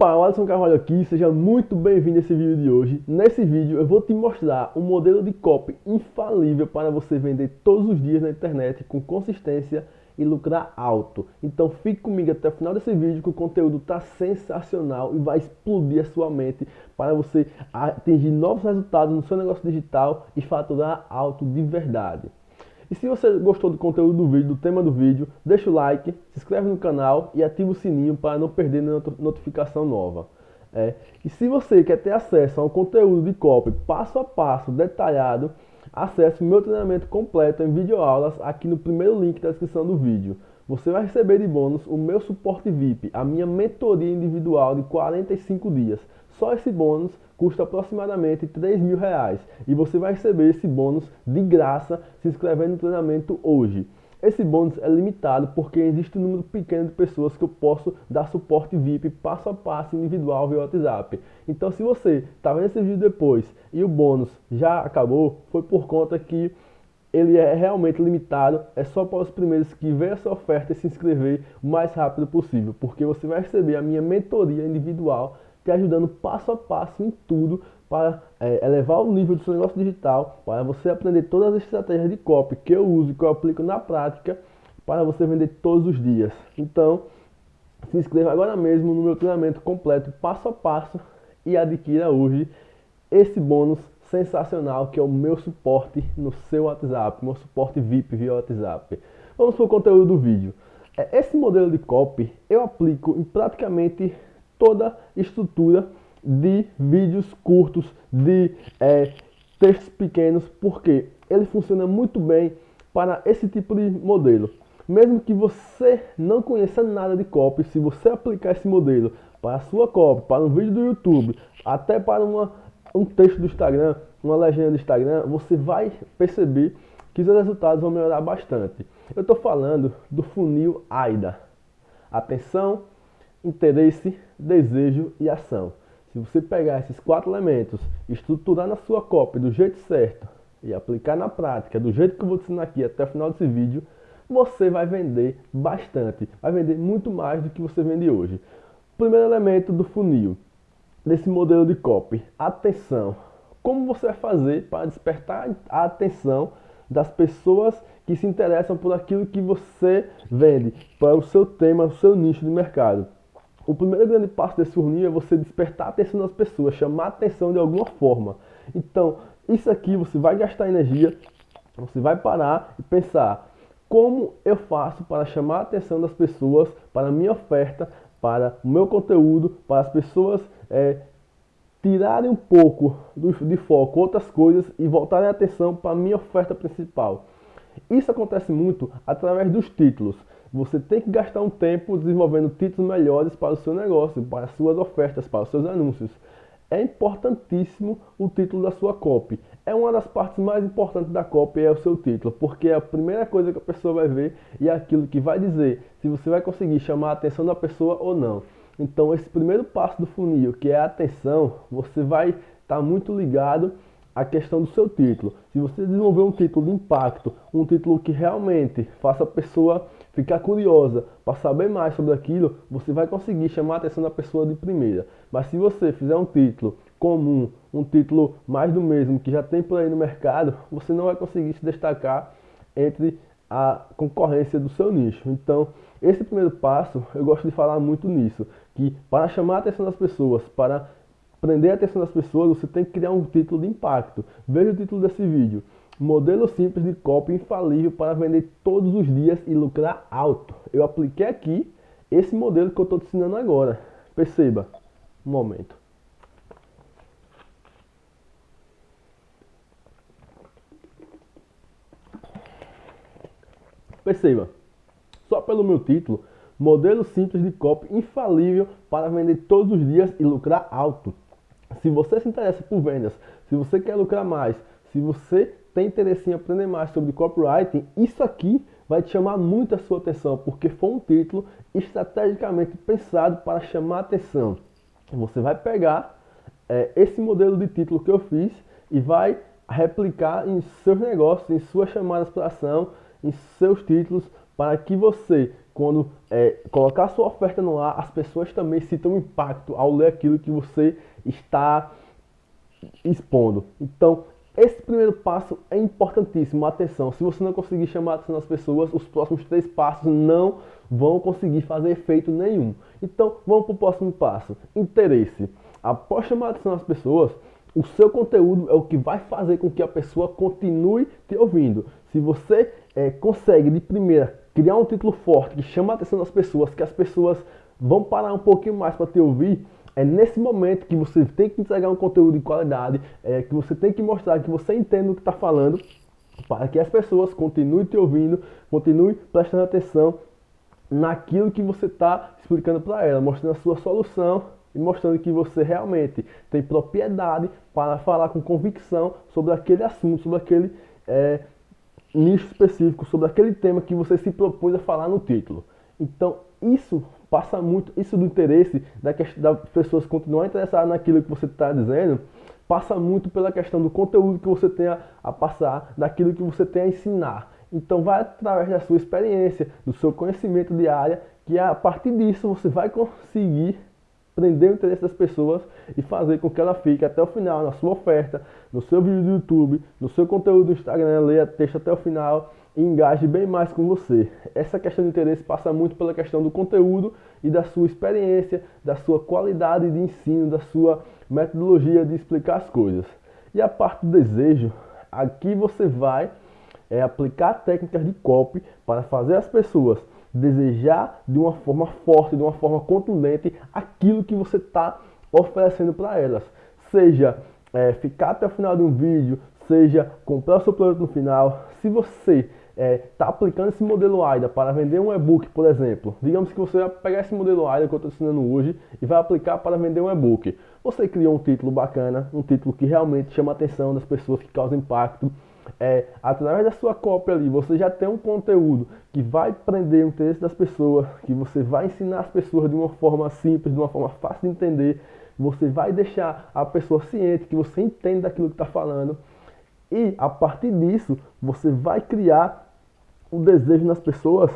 Opa, Alisson Carvalho aqui, seja muito bem-vindo a esse vídeo de hoje. Nesse vídeo eu vou te mostrar um modelo de copy infalível para você vender todos os dias na internet com consistência e lucrar alto. Então fique comigo até o final desse vídeo que o conteúdo está sensacional e vai explodir a sua mente para você atingir novos resultados no seu negócio digital e faturar alto de verdade. E se você gostou do conteúdo do vídeo, do tema do vídeo, deixa o like, se inscreve no canal e ativa o sininho para não perder nenhuma notificação nova. É. E se você quer ter acesso a um conteúdo de copy passo a passo, detalhado, acesse meu treinamento completo em videoaulas aqui no primeiro link da descrição do vídeo. Você vai receber de bônus o meu suporte VIP, a minha mentoria individual de 45 dias. Só esse bônus custa aproximadamente 3 mil reais e você vai receber esse bônus de graça se inscrevendo no treinamento hoje. Esse bônus é limitado porque existe um número pequeno de pessoas que eu posso dar suporte VIP passo a passo individual via WhatsApp. Então se você está vendo esse vídeo depois e o bônus já acabou, foi por conta que ele é realmente limitado, é só para os primeiros que ver essa oferta e se inscrever o mais rápido possível, porque você vai receber a minha mentoria individual te ajudando passo a passo em tudo para é, elevar o nível do seu negócio digital, para você aprender todas as estratégias de copy que eu uso e que eu aplico na prática para você vender todos os dias. Então, se inscreva agora mesmo no meu treinamento completo, passo a passo, e adquira hoje esse bônus sensacional que é o meu suporte no seu WhatsApp, meu suporte VIP via WhatsApp. Vamos para o conteúdo do vídeo. É, esse modelo de copy eu aplico em praticamente toda estrutura de vídeos curtos, de é, textos pequenos, porque ele funciona muito bem para esse tipo de modelo. Mesmo que você não conheça nada de copy, se você aplicar esse modelo para a sua copy, para um vídeo do YouTube, até para uma, um texto do Instagram, uma legenda do Instagram, você vai perceber que os resultados vão melhorar bastante. Eu estou falando do funil AIDA. Atenção, interesse, desejo e ação. Se você pegar esses quatro elementos, estruturar na sua cópia do jeito certo e aplicar na prática do jeito que eu vou te ensinar aqui até o final desse vídeo, você vai vender bastante, vai vender muito mais do que você vende hoje. Primeiro elemento do funil, desse modelo de copy, atenção. Como você vai fazer para despertar a atenção das pessoas que se interessam por aquilo que você vende, para o seu tema, o seu nicho de mercado. O primeiro grande passo desse funil é você despertar a atenção das pessoas, chamar a atenção de alguma forma. Então, isso aqui você vai gastar energia, você vai parar e pensar como eu faço para chamar a atenção das pessoas para a minha oferta, para o meu conteúdo, para as pessoas é, tirarem um pouco do, de foco outras coisas e voltarem a atenção para a minha oferta principal. Isso acontece muito através dos títulos. Você tem que gastar um tempo desenvolvendo títulos melhores para o seu negócio, para as suas ofertas, para os seus anúncios. É importantíssimo o título da sua copy. É uma das partes mais importantes da copy é o seu título, porque é a primeira coisa que a pessoa vai ver e é aquilo que vai dizer se você vai conseguir chamar a atenção da pessoa ou não. Então esse primeiro passo do funil, que é a atenção, você vai estar tá muito ligado a questão do seu título. Se você desenvolver um título de impacto, um título que realmente faça a pessoa ficar curiosa para saber mais sobre aquilo, você vai conseguir chamar a atenção da pessoa de primeira. Mas se você fizer um título comum, um título mais do mesmo que já tem por aí no mercado, você não vai conseguir se destacar entre a concorrência do seu nicho. Então, esse primeiro passo, eu gosto de falar muito nisso, que para chamar a atenção das pessoas, para prender a atenção das pessoas, você tem que criar um título de impacto. Veja o título desse vídeo. Modelo simples de copy infalível para vender todos os dias e lucrar alto. Eu apliquei aqui esse modelo que eu estou te ensinando agora. Perceba. Um momento. Perceba. Só pelo meu título, modelo simples de copy infalível para vender todos os dias e lucrar alto. Se você se interessa por vendas, se você quer lucrar mais, se você tem interesse em aprender mais sobre copywriting, isso aqui vai te chamar muito a sua atenção, porque foi um título estrategicamente pensado para chamar atenção. Você vai pegar é, esse modelo de título que eu fiz e vai replicar em seus negócios, em suas chamadas para ação, em seus títulos, para que você quando é, colocar sua oferta no ar, as pessoas também sintam impacto ao ler aquilo que você está expondo. Então, esse primeiro passo é importantíssimo. Atenção, se você não conseguir chamar a atenção das pessoas, os próximos três passos não vão conseguir fazer efeito nenhum. Então, vamos para o próximo passo: interesse. Após chamar a atenção das pessoas, o seu conteúdo é o que vai fazer com que a pessoa continue te ouvindo. Se você é, consegue de primeira criar um título forte que chama a atenção das pessoas, que as pessoas vão parar um pouquinho mais para te ouvir, é nesse momento que você tem que entregar um conteúdo de qualidade, é, que você tem que mostrar que você entende o que está falando, para que as pessoas continuem te ouvindo, continuem prestando atenção naquilo que você está explicando para ela, mostrando a sua solução e mostrando que você realmente tem propriedade para falar com convicção sobre aquele assunto, sobre aquele é, nicho específico, sobre aquele tema que você se propôs a falar no título. Então, isso passa muito, isso do interesse da das pessoas continuar interessadas naquilo que você está dizendo, passa muito pela questão do conteúdo que você tem a, a passar, daquilo que você tem a ensinar. Então vai através da sua experiência, do seu conhecimento de área, que a partir disso você vai conseguir prender o interesse das pessoas e fazer com que ela fique até o final na sua oferta, no seu vídeo do YouTube, no seu conteúdo do Instagram, leia texto até o final engaje bem mais com você. Essa questão de interesse passa muito pela questão do conteúdo e da sua experiência, da sua qualidade de ensino, da sua metodologia de explicar as coisas. E a parte do desejo, aqui você vai é, aplicar técnicas de copy para fazer as pessoas desejar de uma forma forte, de uma forma contundente aquilo que você está oferecendo para elas. Seja é, ficar até o final de um vídeo, seja comprar o seu produto no final. Se você está é, tá aplicando esse modelo AIDA para vender um e-book, por exemplo, digamos que você vai pegar esse modelo AIDA que eu estou ensinando hoje e vai aplicar para vender um e-book. Você criou um título bacana, um título que realmente chama a atenção das pessoas, que causa impacto. É, através da sua cópia ali, você já tem um conteúdo que vai prender o interesse das pessoas, que você vai ensinar as pessoas de uma forma simples, de uma forma fácil de entender. Você vai deixar a pessoa ciente que você entende daquilo que está falando. E a partir disso, você vai criar o desejo nas pessoas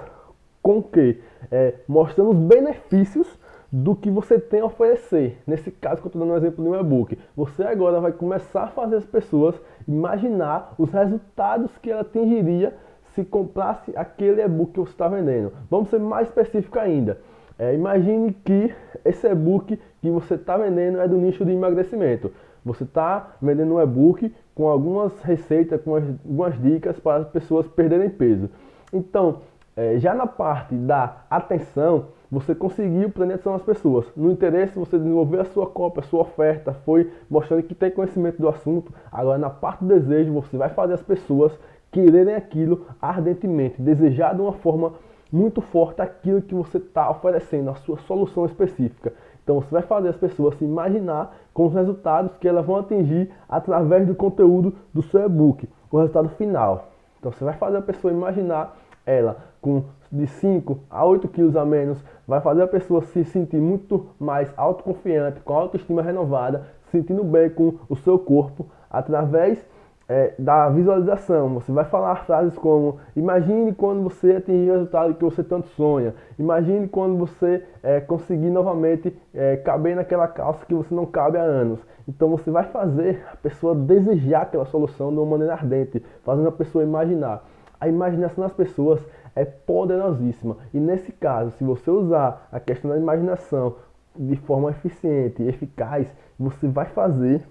com que? É, mostrando os benefícios do que você tem a oferecer. Nesse caso que eu estou dando um exemplo de um e-book. Você agora vai começar a fazer as pessoas imaginar os resultados que ela atingiria se comprasse aquele e-book que você está vendendo. Vamos ser mais específico ainda. É, imagine que esse e-book que você está vendendo é do nicho de emagrecimento. Você está vendendo um e-book com algumas receitas, com algumas dicas para as pessoas perderem peso. Então, é, já na parte da atenção, você conseguiu prender atenção pessoas. No interesse, você desenvolveu a sua cópia, a sua oferta, foi mostrando que tem conhecimento do assunto. Agora, na parte do desejo, você vai fazer as pessoas quererem aquilo ardentemente, desejar de uma forma muito forte aquilo que você está oferecendo, a sua solução específica. Então você vai fazer as pessoas se imaginar com os resultados que elas vão atingir através do conteúdo do seu e-book, o resultado final. Então você vai fazer a pessoa imaginar ela com de 5 a 8 quilos a menos, vai fazer a pessoa se sentir muito mais autoconfiante, com a autoestima renovada, sentindo bem com o seu corpo, através é, da visualização. Você vai falar frases como: Imagine quando você atingir o resultado que você tanto sonha. Imagine quando você é, conseguir novamente é, caber naquela calça que você não cabe há anos. Então você vai fazer a pessoa desejar aquela solução de uma maneira ardente, fazendo a pessoa imaginar. A imaginação das pessoas é poderosíssima. E nesse caso, se você usar a questão da imaginação de forma eficiente e eficaz, você vai fazer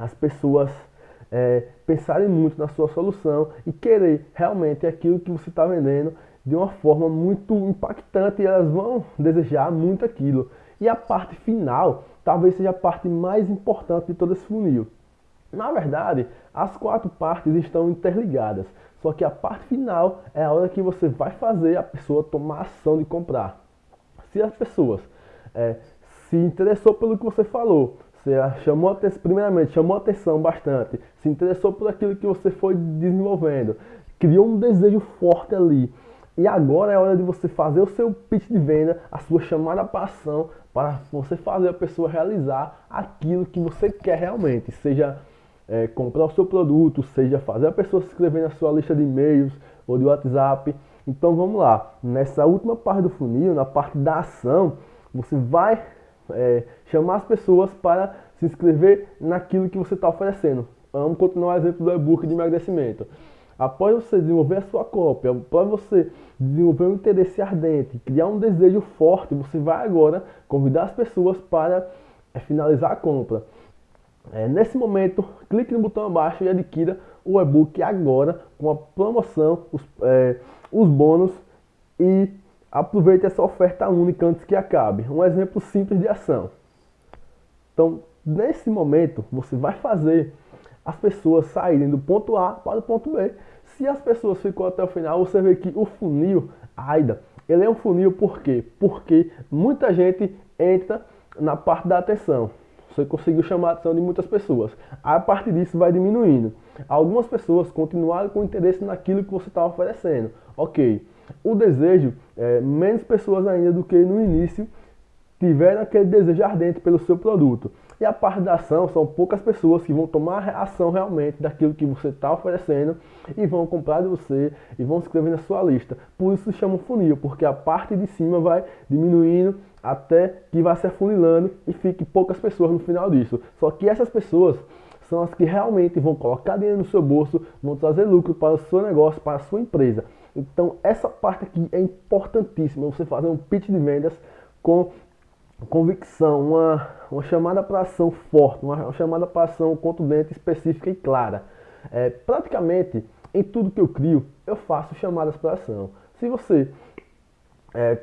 as pessoas é, pensarem muito na sua solução e querer realmente aquilo que você está vendendo de uma forma muito impactante e elas vão desejar muito aquilo. E a parte final talvez seja a parte mais importante de todo esse funil. Na verdade, as quatro partes estão interligadas, só que a parte final é a hora que você vai fazer a pessoa tomar ação de comprar. Se as pessoas é, se interessou pelo que você falou, você chamou primeiramente, chamou atenção bastante, se interessou por aquilo que você foi desenvolvendo, criou um desejo forte ali. E agora é hora de você fazer o seu pitch de venda, a sua chamada para ação, para você fazer a pessoa realizar aquilo que você quer realmente, seja é, comprar o seu produto, seja fazer a pessoa se inscrever na sua lista de e-mails ou de WhatsApp, Então vamos lá, nessa última parte do funil, na parte da ação, você vai é, chamar as pessoas para se inscrever naquilo que você está oferecendo. Vamos continuar o exemplo do e-book de emagrecimento. Após você desenvolver a sua cópia, após você desenvolver um interesse ardente, criar um desejo forte, você vai agora convidar as pessoas para é, finalizar a compra. É, nesse momento, clique no botão abaixo e adquira o e-book agora com a promoção, os, é, os bônus e aproveite essa oferta única antes que acabe. Um exemplo simples de ação. Então, nesse momento, você vai fazer as pessoas saírem do ponto A para o ponto B. Se as pessoas ficam até o final, você vê que o funil AIDA, ele é um funil por quê? Porque muita gente entra na parte da atenção. Você conseguiu chamar a atenção de muitas pessoas. A partir disso vai diminuindo. Algumas pessoas continuaram com interesse naquilo que você está oferecendo. Ok. O desejo, é, menos pessoas ainda do que no início tiveram aquele desejo ardente pelo seu produto. E a parte da ação são poucas pessoas que vão tomar ação realmente daquilo que você está oferecendo e vão comprar de você e vão se inscrever na sua lista. Por isso se chama funil, porque a parte de cima vai diminuindo até que vai se afunilando e fique poucas pessoas no final disso. Só que essas pessoas são as que realmente vão colocar dinheiro no seu bolso, vão trazer lucro para o seu negócio, para a sua empresa. Então essa parte aqui é importantíssima, você fazer um pitch de vendas com convicção, uma, uma chamada para ação forte, uma, uma chamada para ação contundente, específica e clara. É, praticamente em tudo que eu crio, eu faço chamadas para ação. Se você é,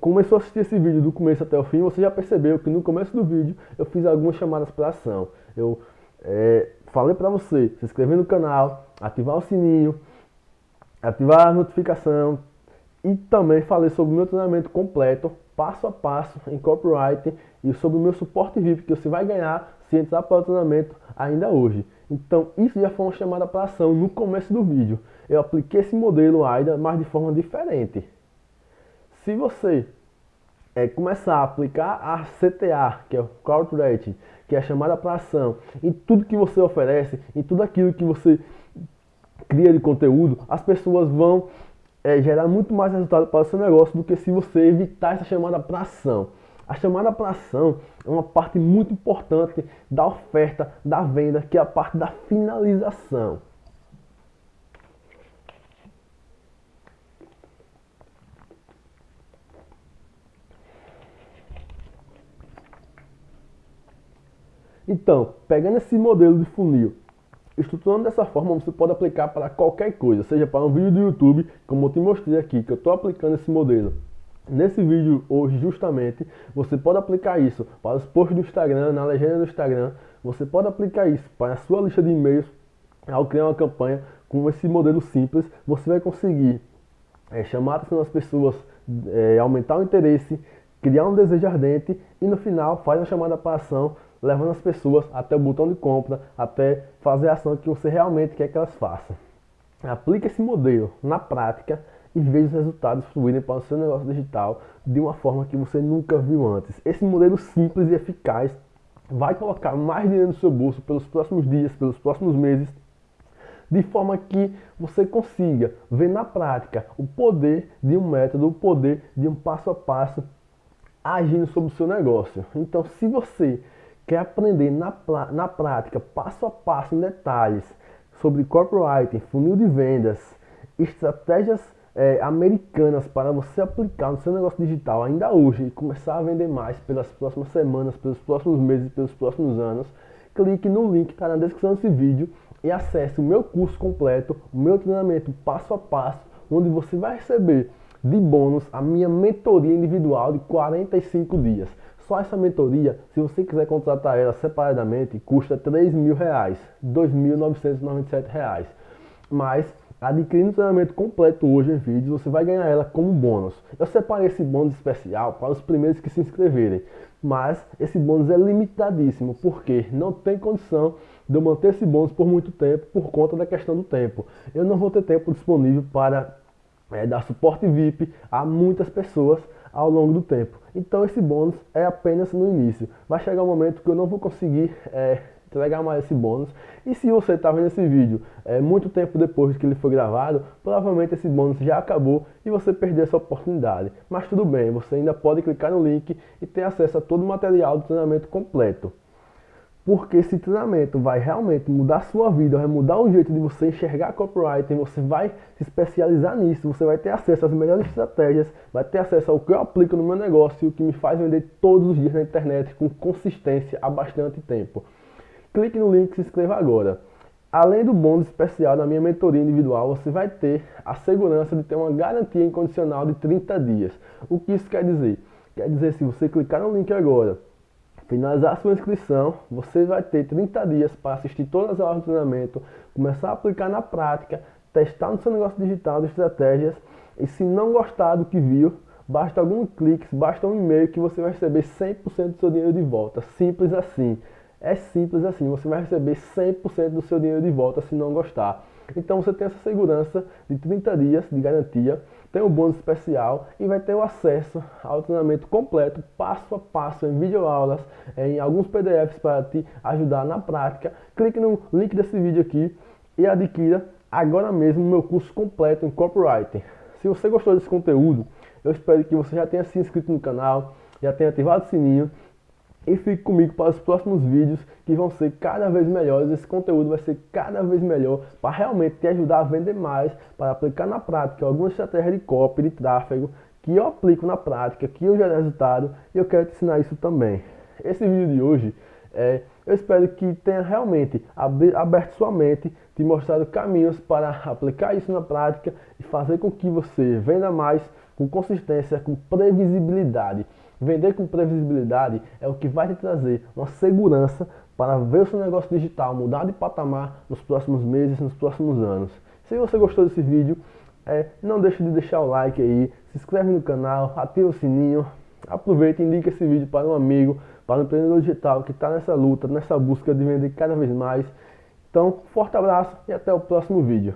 começou a assistir esse vídeo do começo até o fim, você já percebeu que no começo do vídeo eu fiz algumas chamadas para ação. Eu é, falei para você se inscrever no canal, ativar o sininho, ativar a notificação e também falei sobre o meu treinamento completo passo a passo em copyright e sobre o meu suporte VIP que você vai ganhar se entrar para o treinamento ainda hoje. Então isso já foi uma chamada para ação no começo do vídeo. Eu apliquei esse modelo AIDA, mas de forma diferente. Se você é, começar a aplicar a CTA, que é o Call Action, que é a chamada para ação, em tudo que você oferece, em tudo aquilo que você cria de conteúdo, as pessoas vão é, gerar muito mais resultado para o seu negócio do que se você evitar essa chamada para ação. A chamada para ação é uma parte muito importante da oferta, da venda, que é a parte da finalização. Então, pegando esse modelo de funil Estruturando dessa forma, você pode aplicar para qualquer coisa, seja para um vídeo do YouTube, como eu te mostrei aqui, que eu estou aplicando esse modelo. Nesse vídeo hoje, justamente, você pode aplicar isso para os posts do Instagram, na legenda do Instagram, você pode aplicar isso para a sua lista de e-mails, ao criar uma campanha com esse modelo simples, você vai conseguir é, chamar a atenção das pessoas, é, aumentar o interesse, criar um desejo ardente e no final faz uma chamada para ação levando as pessoas até o botão de compra, até fazer a ação que você realmente quer que elas façam. Aplique esse modelo na prática e veja os resultados fluírem para o seu negócio digital de uma forma que você nunca viu antes. Esse modelo simples e eficaz vai colocar mais dinheiro no seu bolso pelos próximos dias, pelos próximos meses, de forma que você consiga ver na prática o poder de um método, o poder de um passo a passo agindo sobre o seu negócio. Então, se você quer aprender na, na prática, passo a passo, em detalhes, sobre copywriting, funil de vendas, estratégias é, americanas para você aplicar no seu negócio digital ainda hoje e começar a vender mais pelas próximas semanas, pelos próximos meses, pelos próximos anos, clique no link que está na descrição desse vídeo e acesse o meu curso completo, o meu treinamento passo a passo, onde você vai receber de bônus a minha mentoria individual de 45 dias. Só essa mentoria, se você quiser contratar ela separadamente, custa 3 mil reais, 2.997 reais. Mas adquirindo o treinamento completo hoje em vídeo, você vai ganhar ela como bônus. Eu separei esse bônus especial para os primeiros que se inscreverem. Mas esse bônus é limitadíssimo, porque não tem condição de eu manter esse bônus por muito tempo por conta da questão do tempo. Eu não vou ter tempo disponível para é, dar suporte VIP a muitas pessoas ao longo do tempo. Então esse bônus é apenas no início. Vai chegar um momento que eu não vou conseguir é, entregar mais esse bônus. E se você está vendo esse vídeo é, muito tempo depois que ele foi gravado, provavelmente esse bônus já acabou e você perdeu essa oportunidade. Mas tudo bem, você ainda pode clicar no link e ter acesso a todo o material do treinamento completo. Porque esse treinamento vai realmente mudar a sua vida, vai mudar o jeito de você enxergar copywriting, você vai se especializar nisso, você vai ter acesso às melhores estratégias, vai ter acesso ao que eu aplico no meu negócio e o que me faz vender todos os dias na internet com consistência há bastante tempo. Clique no link e se inscreva agora. Além do bônus especial da minha mentoria individual, você vai ter a segurança de ter uma garantia incondicional de 30 dias. O que isso quer dizer? Quer dizer, se você clicar no link agora, finalizar sua inscrição, você vai ter 30 dias para assistir todas as aulas de treinamento, começar a aplicar na prática, testar no seu negócio digital as estratégias e se não gostar do que viu, basta alguns cliques, basta um e-mail que você vai receber 100% do seu dinheiro de volta. Simples assim. É simples assim, você vai receber 100% do seu dinheiro de volta se não gostar. Então você tem essa segurança de 30 dias de garantia, tem um bônus especial e vai ter o acesso ao treinamento completo, passo a passo, em videoaulas, em alguns PDFs para te ajudar na prática. Clique no link desse vídeo aqui e adquira agora mesmo o meu curso completo em copywriting. Se você gostou desse conteúdo, eu espero que você já tenha se inscrito no canal, já tenha ativado o sininho e fique comigo para os próximos vídeos que vão ser cada vez melhores. Esse conteúdo vai ser cada vez melhor para realmente te ajudar a vender mais, para aplicar na prática algumas estratégias de copy, de tráfego que eu aplico na prática, que eu gero resultado e eu quero te ensinar isso também. Esse vídeo de hoje, é, eu espero que tenha realmente aberto sua mente, te mostrado caminhos para aplicar isso na prática e fazer com que você venda mais com consistência, com previsibilidade. Vender com previsibilidade é o que vai te trazer uma segurança para ver o seu negócio digital mudar de patamar nos próximos meses, nos próximos anos. Se você gostou desse vídeo, é, não deixe de deixar o like aí, se inscreve no canal, ativa o sininho, aproveita e indica esse vídeo para um amigo, para um empreendedor digital que está nessa luta, nessa busca de vender cada vez mais. Então, forte abraço e até o próximo vídeo.